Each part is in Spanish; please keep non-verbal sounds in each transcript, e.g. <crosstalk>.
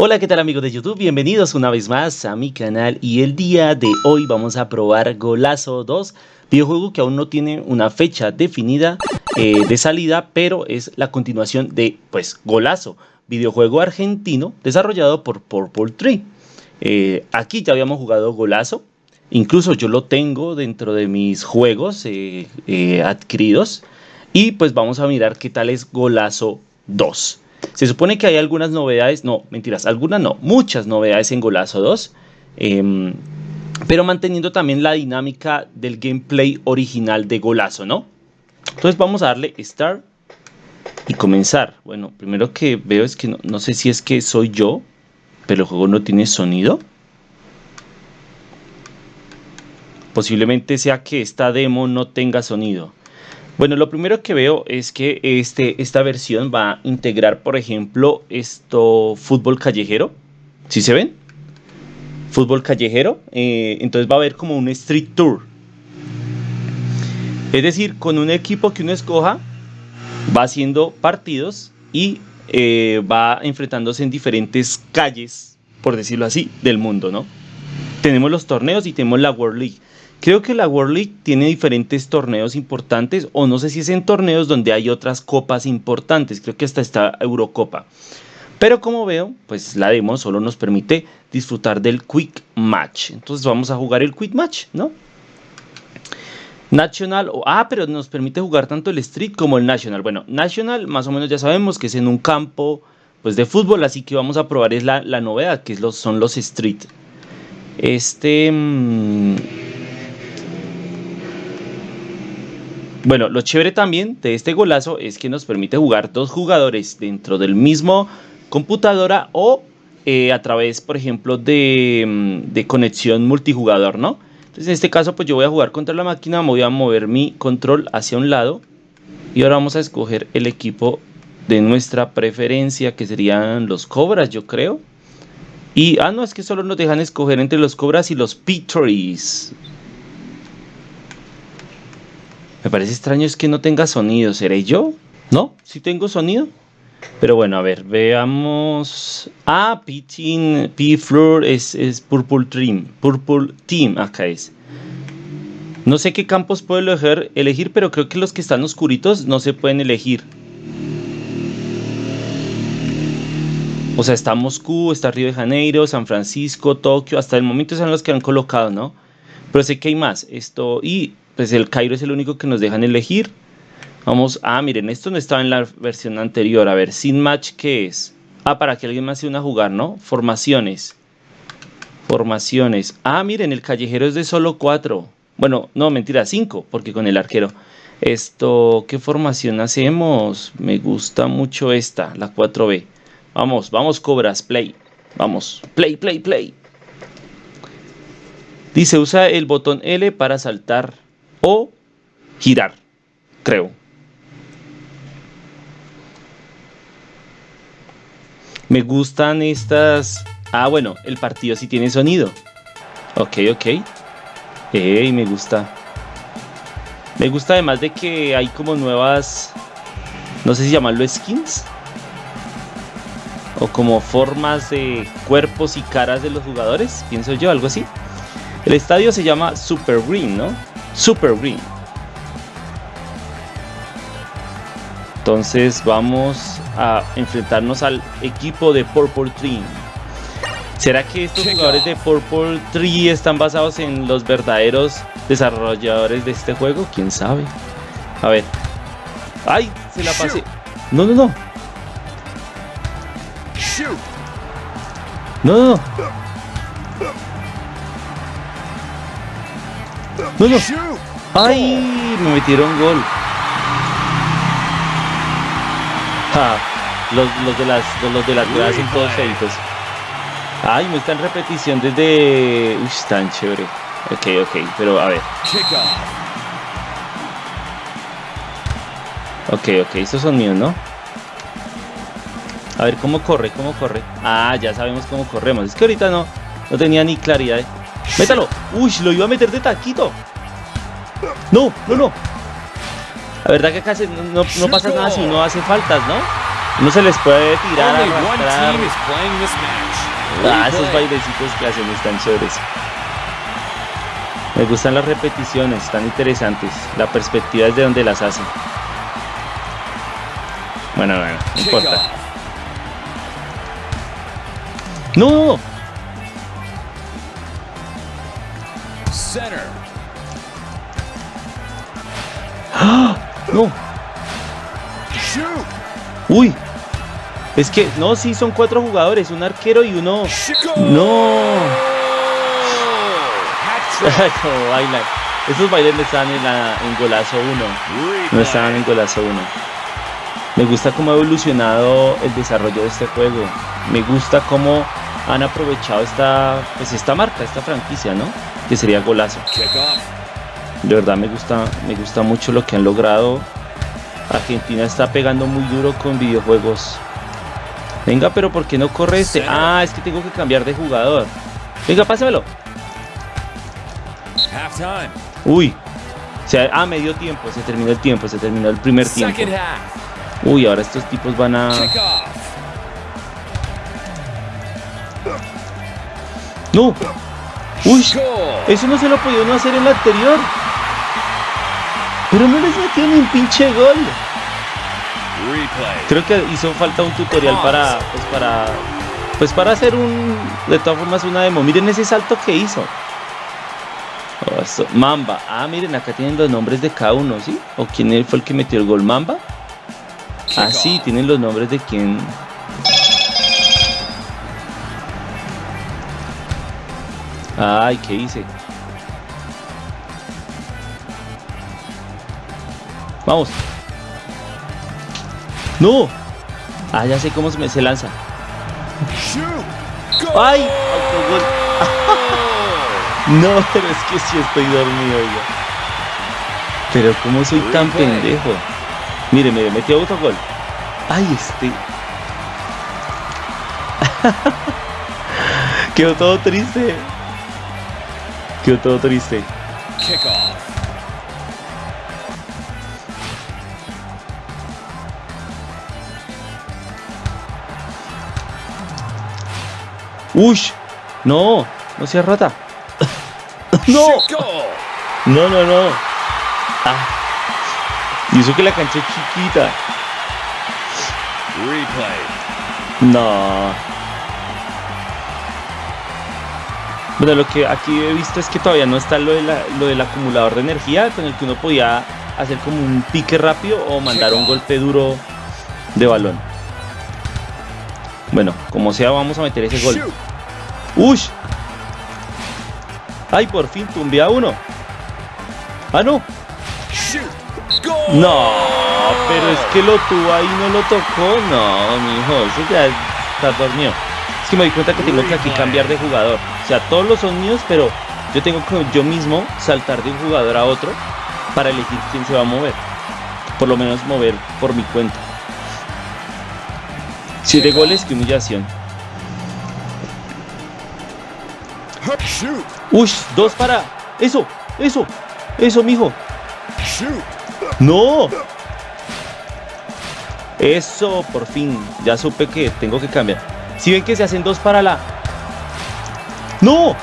Hola, ¿qué tal amigos de YouTube? Bienvenidos una vez más a mi canal y el día de hoy vamos a probar Golazo 2, videojuego que aún no tiene una fecha definida eh, de salida, pero es la continuación de, pues, Golazo, videojuego argentino desarrollado por Purple Tree. Eh, aquí ya habíamos jugado Golazo, incluso yo lo tengo dentro de mis juegos eh, adquiridos y pues vamos a mirar qué tal es Golazo 2. Se supone que hay algunas novedades, no, mentiras, algunas no, muchas novedades en Golazo 2, em, pero manteniendo también la dinámica del gameplay original de Golazo, ¿no? Entonces vamos a darle Start y comenzar. Bueno, primero que veo es que no, no sé si es que soy yo, pero el juego no tiene sonido. Posiblemente sea que esta demo no tenga sonido. Bueno, lo primero que veo es que este, esta versión va a integrar, por ejemplo, esto fútbol callejero. ¿Sí se ven? Fútbol callejero. Eh, entonces va a haber como un street tour. Es decir, con un equipo que uno escoja, va haciendo partidos y eh, va enfrentándose en diferentes calles, por decirlo así, del mundo, ¿no? Tenemos los torneos y tenemos la World League. Creo que la World League tiene diferentes torneos importantes, o no sé si es en torneos donde hay otras copas importantes, creo que hasta está Eurocopa. Pero como veo, pues la demo solo nos permite disfrutar del Quick Match. Entonces vamos a jugar el Quick Match, ¿no? National, ah, pero nos permite jugar tanto el Street como el National. Bueno, National más o menos ya sabemos que es en un campo pues de fútbol, así que vamos a probar la, novedad, que es los, son los Street. Este... Mmm, Bueno, lo chévere también de este golazo es que nos permite jugar dos jugadores dentro del mismo computadora o eh, a través, por ejemplo, de, mm, de, conexión multijugador, ¿no? Entonces en este caso pues yo voy a jugar contra la máquina, voy a mover mi control hacia un lado y ahora vamos a escoger el equipo de nuestra preferencia que serían los cobras, yo creo. Y, ah, no, es que solo nos dejan escoger entre los cobras y los Pittories. Me parece extraño es que no tenga sonido. ¿Seré yo? ¿No? ¿Sí tengo sonido? Pero bueno, a ver, veamos. Ah, P-Team, P-Floor es, es Purple Team. Purple Team, acá es. No sé qué campos puedo elegir, elegir, pero creo que los que están oscuritos no se pueden elegir. O sea, está Moscú, está Río de Janeiro, San Francisco, Tokio. Hasta el momento son los que han colocado, ¿no? Pero sé que hay más. Esto. Y pues el Cairo es el único que nos dejan elegir. Vamos, ah, miren, esto no estaba en la versión anterior. A ver, sin match, ¿qué es? Ah, para que alguien más se una a jugar, ¿no? Formaciones. Formaciones. Ah, miren, el callejero es de solo cuatro. Bueno, no, mentira, cinco, porque con el arquero. Esto, ¿qué formación hacemos? Me gusta mucho esta, la 4B. Vamos, vamos, cobras, play. Vamos, play, play, play. Dice, usa el botón L para saltar o girar, creo. Me gustan estas... Ah, bueno, el partido sí tiene sonido. Ok, ok. Ey, me gusta. Me gusta además de que hay como nuevas... No sé si llamarlo skins. O como formas de cuerpos y caras de los jugadores. Pienso yo, algo así. El estadio se llama Super Green, ¿no? Super Green. Entonces vamos a enfrentarnos al equipo de Purple Tree. ¿Será que estos jugadores de Purple Tree están basados en los verdaderos desarrolladores de este juego? ¿Quién sabe? A ver. ¡Ay! Se la pasé. No, no, no. No, no, no. No, no. ¡Ay! Me metieron gol. los, de las los, de las gradas son todos feitos. Ay, me está en repetición desde. Uy, tan chévere. Ok, ok, pero a ver. Ok, ok, estos son míos, ¿no? A ver cómo corre, cómo corre. Ah, ya sabemos cómo corremos. Es que ahorita no, no tenía ni claridad. ¡Métalo! ¡Uy! Lo iba a meter de taquito. No, no, no. La verdad que acá no, pasa nada si uno hace faltas, ¿no? No se les puede tirar, arrastrar. Ah, esos bailecitos que hacen están chéveres. Me gustan las repeticiones, están interesantes. La perspectiva es de donde las hacen. Bueno, bueno, no importa. ¡No! ¡Ah! ¡No! ¡Uy! Es que, no, sí, son cuatro jugadores, un arquero y uno... ¡No! <laughs> no bailan. Esos bailes no estaban en, la, en golazo 1. No estaban en golazo 1. Me gusta cómo ha evolucionado el desarrollo de este juego. Me gusta cómo han aprovechado esta, pues esta marca, esta franquicia, ¿no? Que sería golazo. De verdad me gusta, me gusta mucho lo que han logrado. Argentina está pegando muy duro con videojuegos. Venga, pero ¿por qué no corre este? Ah, es que tengo que cambiar de jugador. Venga, pásamelo. Uy. Se, ah, medio tiempo. Se terminó el tiempo. Se terminó el primer tiempo. Uy, ahora estos tipos van a... No. Uy. Eso no se lo podía hacer en la anterior. Ni un pinche gol. Creo que hizo falta un tutorial para, pues para, pues para hacer un, de todas formas una demo. Miren ese salto que hizo. Mamba. Ah, miren, acá tienen los nombres de cada uno, ¿sí? ¿O quién fue el que metió el gol? ¿Mamba? Ah, sí, tienen los nombres de quién. Ay, ¿qué hice? Vamos. ¡No! Ah, ya sé cómo se, me, se lanza. ¡Ay! Autogol. <laughs> no, pero es que sí estoy dormido ya. Pero ¿cómo soy tan pendejo? Mire, mire, metió autogol. ¡Ay, este! <laughs> Quedó todo triste. Quedó todo triste. ¡Ush! No, no sea rata. <laughs> ¡No! No, no, no. Ah. Y eso que la cancha es chiquita. No. Bueno, lo que aquí he visto es que todavía no está lo, de lo del acumulador de energía con el que uno podía hacer como un pique rápido o mandar un golpe duro de balón. Bueno, como sea, vamos a meter ese gol. ¡Uy! ¡Ay, por fin tumbé a uno! ¡Ah, no! No, pero es que lo tuvo ahí no lo tocó. No, mi hijo, eso ya está dormido. Es que me di cuenta que tengo que aquí cambiar de jugador. O sea, todos los son míos, pero yo tengo que yo mismo saltar de un jugador a otro para elegir quién se va a mover. Por lo menos mover por mi cuenta. Siete goles, qué humillación. Uy, dos para. Eso, eso, eso, mijo. No. Eso, por fin. Ya supe que tengo que cambiar. Si ven que se hacen dos para la. ¡No!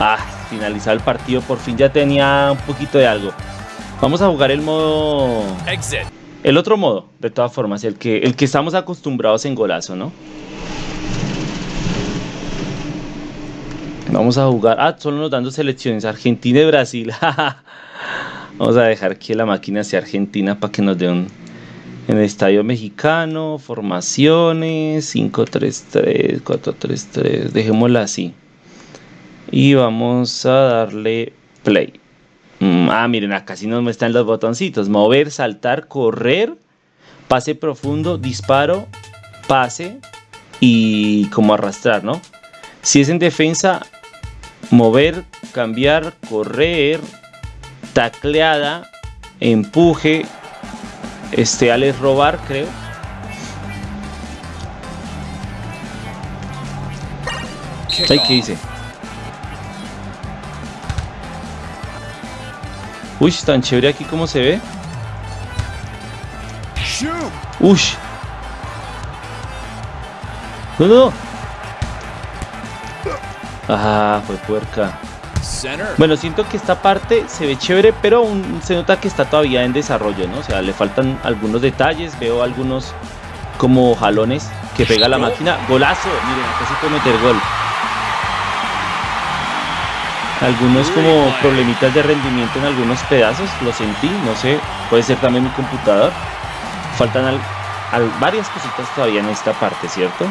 Ah, finalizar el partido. Por fin ya tenía un poquito de algo. Vamos a jugar el modo. El otro modo, de todas formas, el que, el que estamos acostumbrados en golazo, ¿no? Vamos a jugar. Ah, solo nos dando selecciones. Argentina y Brasil. <laughs> Vamos a dejar que la máquina sea Argentina para que nos dé un. En el estadio mexicano, formaciones, 5-3-3, 4-3-3, dejémosla así. Y vamos a darle play. Mm, ah, miren, acá sí nos muestran los botoncitos. Mover, saltar, correr, pase profundo, disparo, pase y como arrastrar, ¿no? Si es en defensa, mover, cambiar, correr, tacleada, empuje, este, Alex robar, creo. Ay, ¿qué dice? Uy, tan chévere aquí como se ve. Ush. No, no. Ah, fue puerca. Bueno, siento que esta parte se ve chévere, pero se nota que está todavía en desarrollo, ¿no? O sea, le faltan algunos detalles, veo algunos como jalones que pega la máquina. Golazo, miren, casi puede meter gol. Algunos como problemitas de rendimiento en algunos pedazos, lo sentí, no sé, puede ser también mi computador. Faltan varias cositas todavía en esta parte, ¿cierto?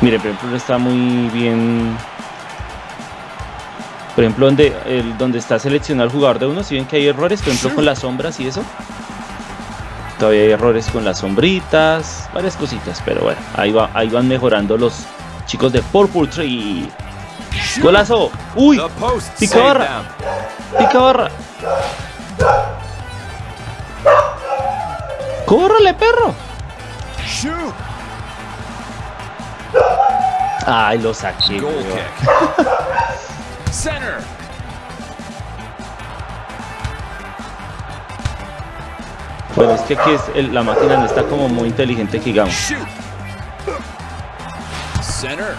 Miren, por ejemplo, está muy bien por ejemplo, donde, el, donde está seleccionado el jugador de uno, si ven que hay errores, por ejemplo, con las sombras y eso. Todavía hay errores con las sombritas, varias cositas, pero bueno, ahí, va, ahí van mejorando los chicos de Purple Tree. ¡Golazo! ¡Uy! ¡Pica barra! ¡Pica barra! ¡Córrale, perro! ¡Ay, lo saqué! <laughs> Center. Bueno, es que aquí es el, la máquina no está como muy inteligente que digamos. Center.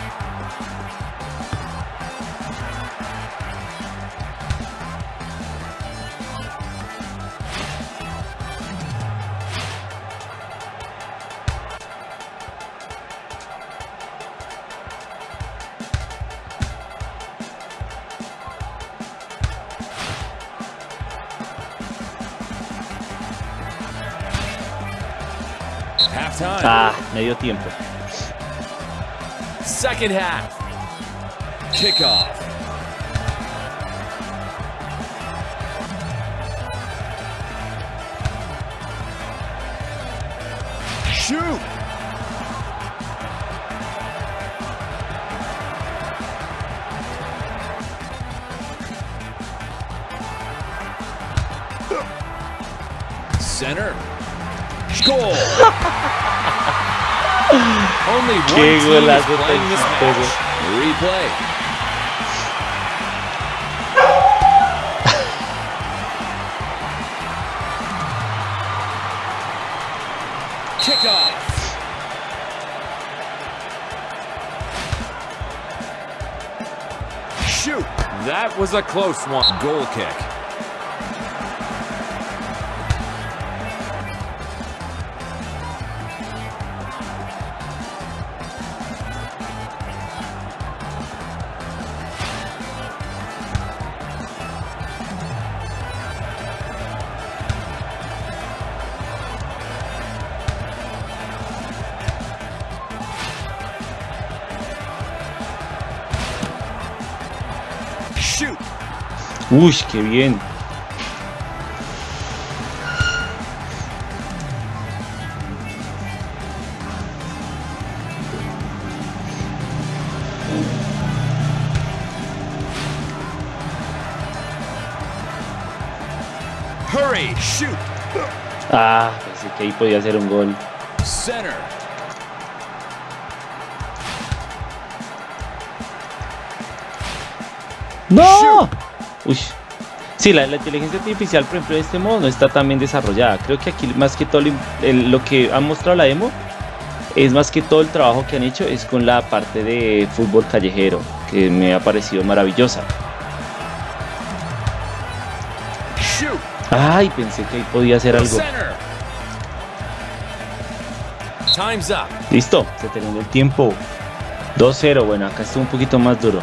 Ah, medio tiempo. Second half. Kickoff. Shoot. Center. Goal. <laughs> Only one Qué golazo tan chistoso. Replay. Kickoff. Shoot. That was a close one. Goal kick. Uy, qué bien. Hurry, shoot. Ah, pensé que ahí podía hacer un gol. Center. ¡No! Uy. Sí, la, inteligencia artificial, por ejemplo, en este modo no está tan bien desarrollada. Creo que aquí más que todo lo que ha mostrado la demo es más que todo el trabajo que han hecho es con la parte de fútbol callejero, que me ha parecido maravillosa. Ay, pensé que ahí podía hacer algo. Listo, se terminó el tiempo. 2-0, bueno, acá está un poquito más duro.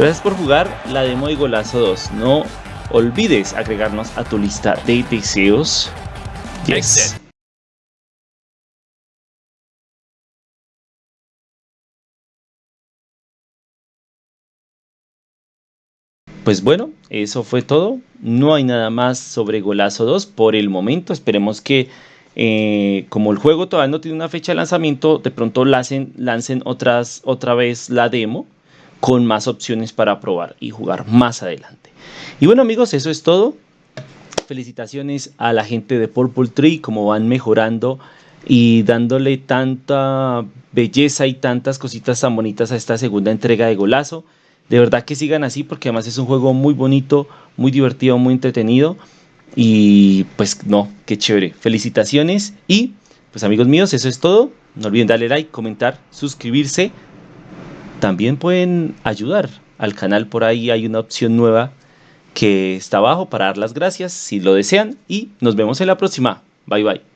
Gracias por jugar la demo de Golazo 2. No olvides agregarnos a tu lista de deseos. Yes. Pues bueno, eso fue todo. No hay nada más sobre Golazo 2 por el momento. Esperemos que eh, como el juego todavía no tiene una fecha de lanzamiento, de pronto lancen, lancen otras, otra vez la demo con más opciones para probar y jugar más adelante. Y bueno amigos, eso es todo. Felicitaciones a la gente de Purple Tree, como van mejorando y dándole tanta belleza y tantas cositas tan bonitas a esta segunda entrega de Golazo. De verdad que sigan así porque además es un juego muy bonito, muy divertido, muy entretenido. Y pues no, qué chévere. Felicitaciones y pues amigos míos, eso es todo. No olviden darle like, comentar, suscribirse. También pueden ayudar al canal, por ahí hay una opción nueva que está abajo para dar las gracias si lo desean y nos vemos en la próxima. Bye bye.